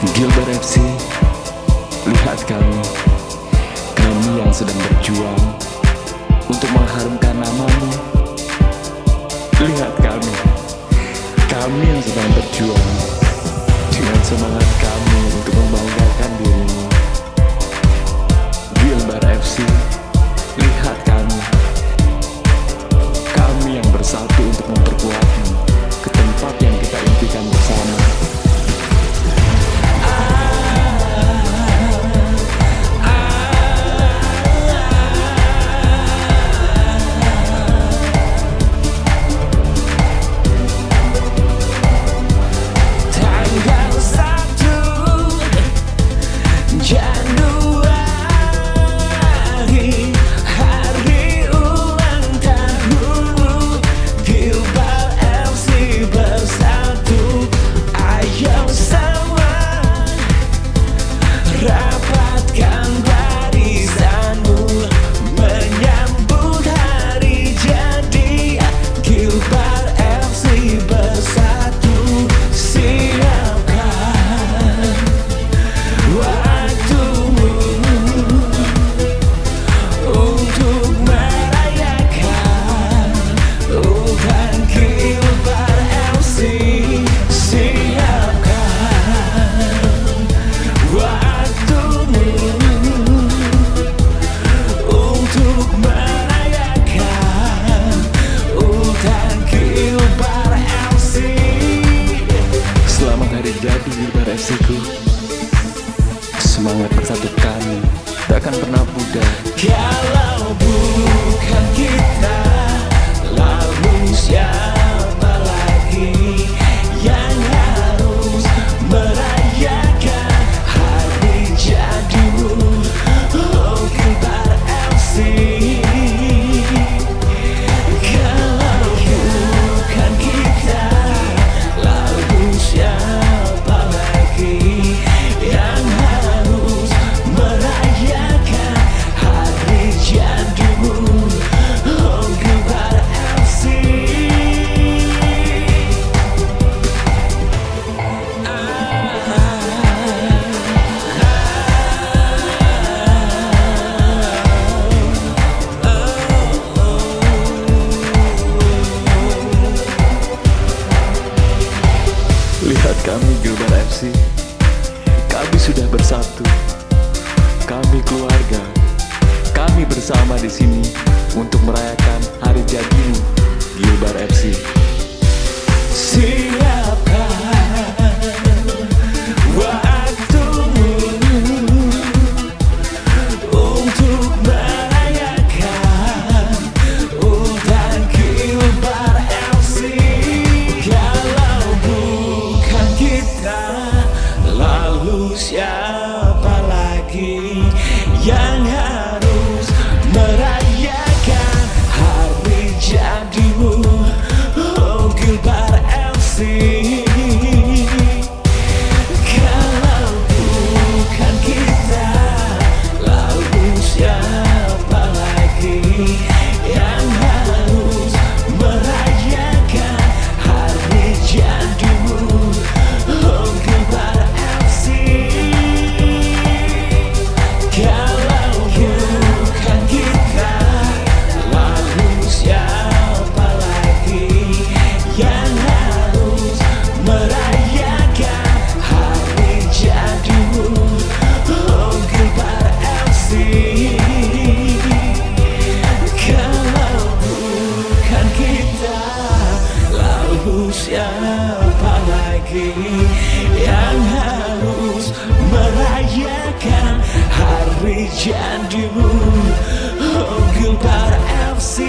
Gilbert FC, lihat kami, kami yang sedang berjuang untuk mengharumkan namamu. Lihat kami, kami yang sedang berjuang dengan semangat kami. Buddha Kalau Buddha Gilbert FC Kami sudah bersatu. Kami keluarga. Kami bersama di sini untuk merayakan siapa lagi yang apa lagi yang harus merayakan hari jadimu? Oh Gilbar FC